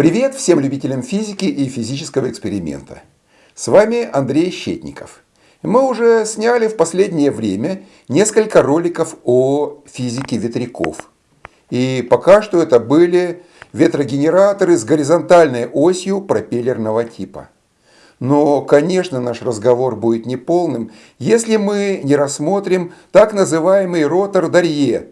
Привет всем любителям физики и физического эксперимента. С вами Андрей Щетников. Мы уже сняли в последнее время несколько роликов о физике ветряков. И пока что это были ветрогенераторы с горизонтальной осью пропеллерного типа. Но, конечно, наш разговор будет неполным, если мы не рассмотрим так называемый ротор Дарье,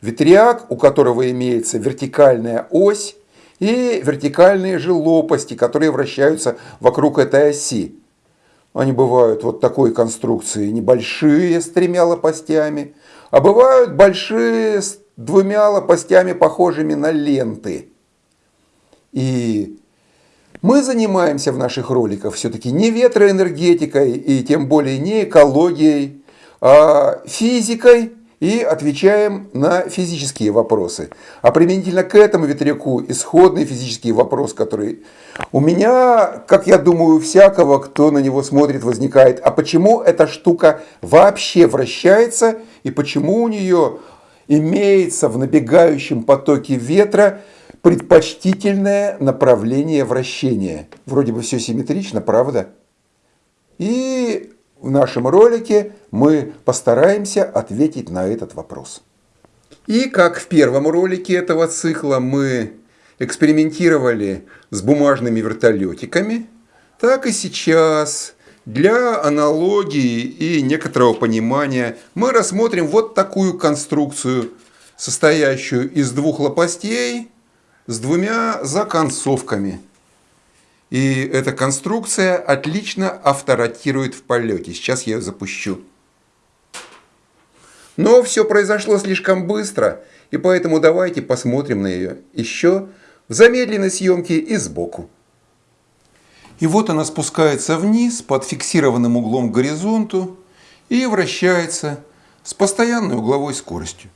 ветряк, у которого имеется вертикальная ось и вертикальные же лопасти, которые вращаются вокруг этой оси. Они бывают вот такой конструкции, небольшие с тремя лопастями, а бывают большие с двумя лопастями, похожими на ленты. И мы занимаемся в наших роликах все-таки не ветроэнергетикой и тем более не экологией, а физикой и отвечаем на физические вопросы. А применительно к этому ветряку исходный физический вопрос, который у меня, как я думаю, у всякого, кто на него смотрит, возникает. А почему эта штука вообще вращается и почему у нее имеется в набегающем потоке ветра предпочтительное направление вращения? Вроде бы все симметрично, правда? И в нашем ролике мы постараемся ответить на этот вопрос. И как в первом ролике этого цикла мы экспериментировали с бумажными вертолетиками, так и сейчас для аналогии и некоторого понимания мы рассмотрим вот такую конструкцию, состоящую из двух лопастей с двумя законцовками. И эта конструкция отлично авторотирует в полете. Сейчас я ее запущу. Но все произошло слишком быстро, и поэтому давайте посмотрим на ее еще в замедленной съемке и сбоку. И вот она спускается вниз под фиксированным углом к горизонту и вращается с постоянной угловой скоростью.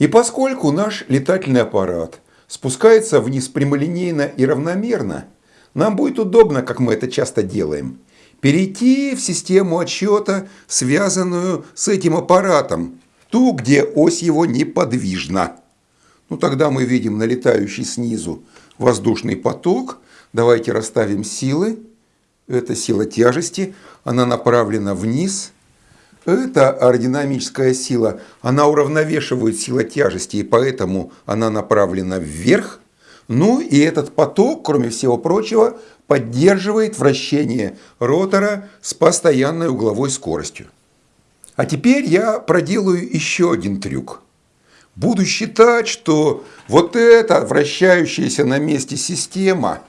И поскольку наш летательный аппарат спускается вниз прямолинейно и равномерно – нам будет удобно, как мы это часто делаем, перейти в систему отсчета, связанную с этим аппаратом, ту, где ось его неподвижна. Ну, тогда мы видим налетающий снизу воздушный поток. Давайте расставим силы. Это сила тяжести, она направлена вниз. Это аэродинамическая сила, она уравновешивает силу тяжести, и поэтому она направлена вверх. Ну и этот поток, кроме всего прочего, поддерживает вращение ротора с постоянной угловой скоростью. А теперь я проделаю еще один трюк. Буду считать, что вот эта вращающаяся на месте система –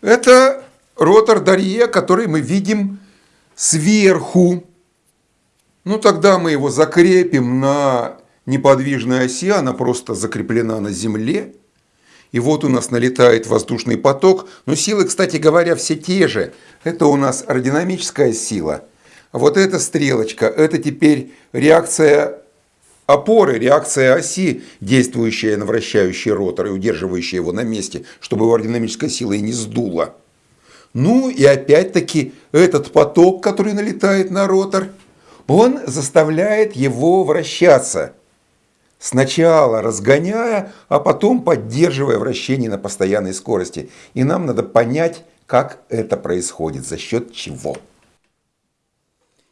это ротор Дарье, который мы видим сверху. Ну тогда мы его закрепим на неподвижной оси, она просто закреплена на земле. И вот у нас налетает воздушный поток. Но силы, кстати говоря, все те же. Это у нас аэродинамическая сила. А вот эта стрелочка, это теперь реакция опоры, реакция оси, действующая на вращающий ротор и удерживающая его на месте, чтобы его аэродинамическая сила и не сдула. Ну и опять-таки этот поток, который налетает на ротор, он заставляет его вращаться – Сначала разгоняя, а потом поддерживая вращение на постоянной скорости. И нам надо понять, как это происходит, за счет чего.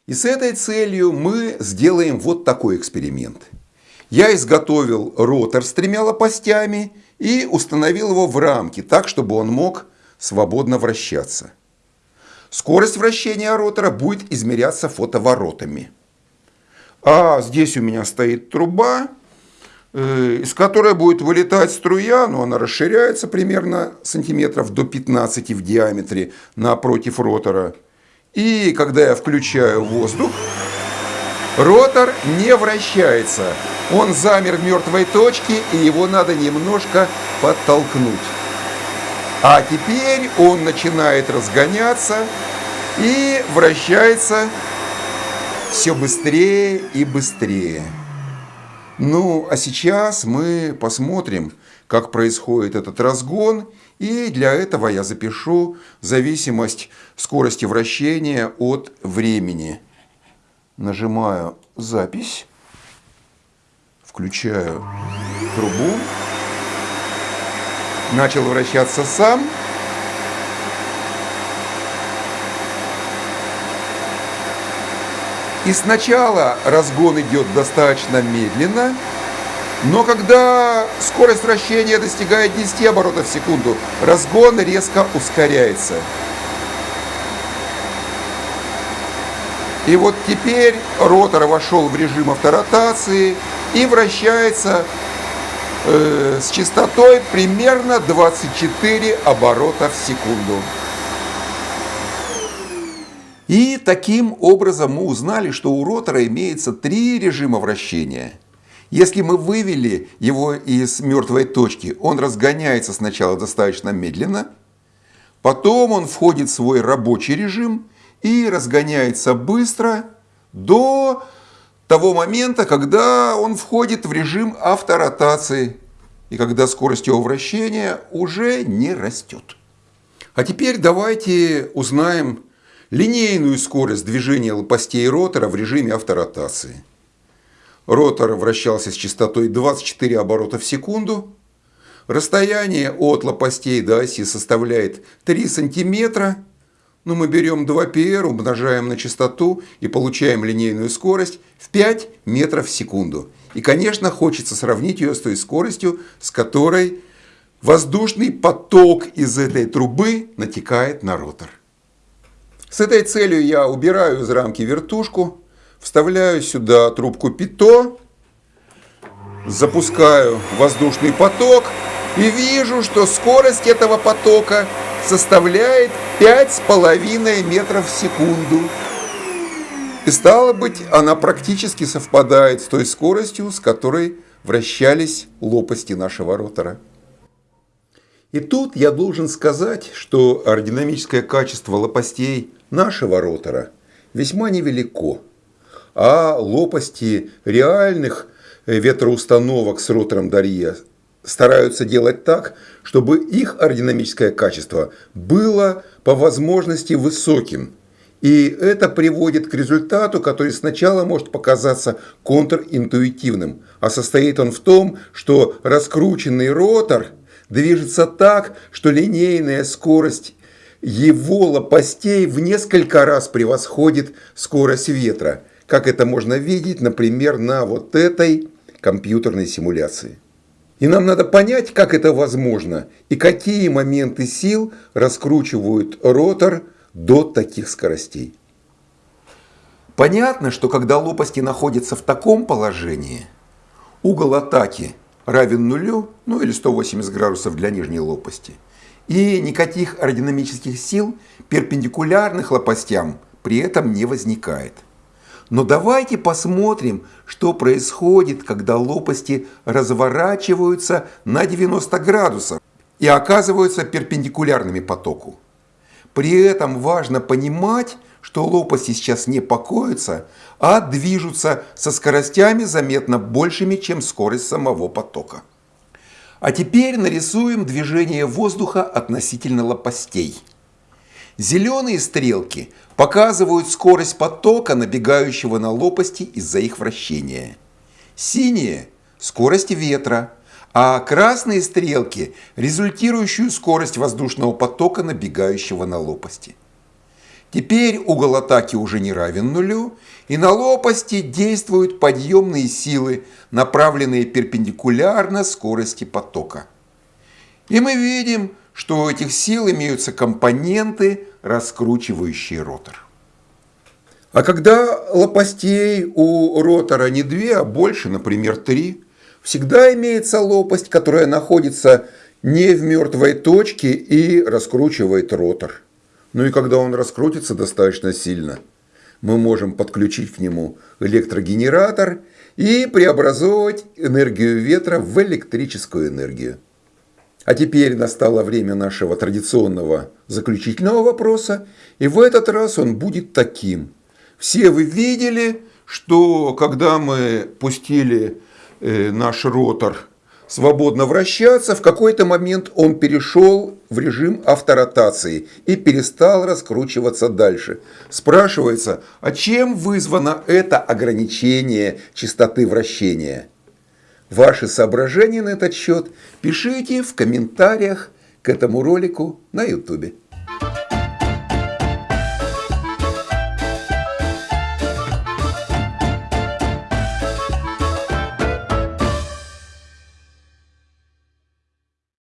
И с этой целью мы сделаем вот такой эксперимент. Я изготовил ротор с тремя лопастями и установил его в рамке, так, чтобы он мог свободно вращаться. Скорость вращения ротора будет измеряться фотоворотами. А здесь у меня стоит труба, из которой будет вылетать струя, но она расширяется примерно сантиметров до 15 в диаметре напротив ротора. И когда я включаю воздух, ротор не вращается. Он замер в мертвой точке, и его надо немножко подтолкнуть. А теперь он начинает разгоняться и вращается все быстрее и быстрее. Ну, а сейчас мы посмотрим, как происходит этот разгон, и для этого я запишу зависимость скорости вращения от времени. Нажимаю «Запись», включаю трубу. начал вращаться сам. И сначала разгон идет достаточно медленно, но когда скорость вращения достигает 10 оборотов в секунду, разгон резко ускоряется. И вот теперь ротор вошел в режим авторотации и вращается э, с частотой примерно 24 оборота в секунду. И таким образом мы узнали, что у ротора имеется три режима вращения. Если мы вывели его из мертвой точки, он разгоняется сначала достаточно медленно, потом он входит в свой рабочий режим и разгоняется быстро до того момента, когда он входит в режим авторотации и когда скорость его вращения уже не растет. А теперь давайте узнаем линейную скорость движения лопастей ротора в режиме авторотации. Ротор вращался с частотой 24 оборота в секунду. Расстояние от лопастей до оси составляет 3 сантиметра. Но мы берем 2πr, умножаем на частоту и получаем линейную скорость в 5 метров в секунду. И, конечно, хочется сравнить ее с той скоростью, с которой воздушный поток из этой трубы натекает на ротор. С этой целью я убираю из рамки вертушку, вставляю сюда трубку ПИТО, запускаю воздушный поток и вижу, что скорость этого потока составляет 5,5 метров в секунду. И стало быть, она практически совпадает с той скоростью, с которой вращались лопасти нашего ротора. И тут я должен сказать, что аэродинамическое качество лопастей нашего ротора весьма невелико, а лопасти реальных ветроустановок с ротором Дарье стараются делать так, чтобы их аэродинамическое качество было по возможности высоким. И это приводит к результату, который сначала может показаться контринтуитивным, а состоит он в том, что раскрученный ротор движется так, что линейная скорость его лопастей в несколько раз превосходит скорость ветра, как это можно видеть, например, на вот этой компьютерной симуляции. И нам надо понять, как это возможно и какие моменты сил раскручивают ротор до таких скоростей. Понятно, что когда лопасти находятся в таком положении, угол атаки равен нулю, ну или 180 градусов для нижней лопасти, и никаких аэродинамических сил перпендикулярных лопастям при этом не возникает. Но давайте посмотрим, что происходит, когда лопасти разворачиваются на 90 градусов и оказываются перпендикулярными потоку. При этом важно понимать, что лопасти сейчас не покоятся, а движутся со скоростями заметно большими, чем скорость самого потока. А теперь нарисуем движение воздуха относительно лопастей. Зеленые стрелки показывают скорость потока, набегающего на лопасти из-за их вращения. Синие – скорость ветра, а красные стрелки – результирующую скорость воздушного потока, набегающего на лопасти. Теперь угол атаки уже не равен нулю, и на лопасти действуют подъемные силы, направленные перпендикулярно скорости потока. И мы видим, что у этих сил имеются компоненты, раскручивающие ротор. А когда лопастей у ротора не две, а больше, например, три, всегда имеется лопасть, которая находится не в мертвой точке и раскручивает ротор. Ну и когда он раскрутится достаточно сильно, мы можем подключить к нему электрогенератор и преобразовывать энергию ветра в электрическую энергию. А теперь настало время нашего традиционного заключительного вопроса, и в этот раз он будет таким. Все вы видели, что когда мы пустили э, наш ротор свободно вращаться, в какой-то момент он перешел в режим авторотации и перестал раскручиваться дальше. Спрашивается, а чем вызвано это ограничение частоты вращения? Ваши соображения на этот счет пишите в комментариях к этому ролику на YouTube.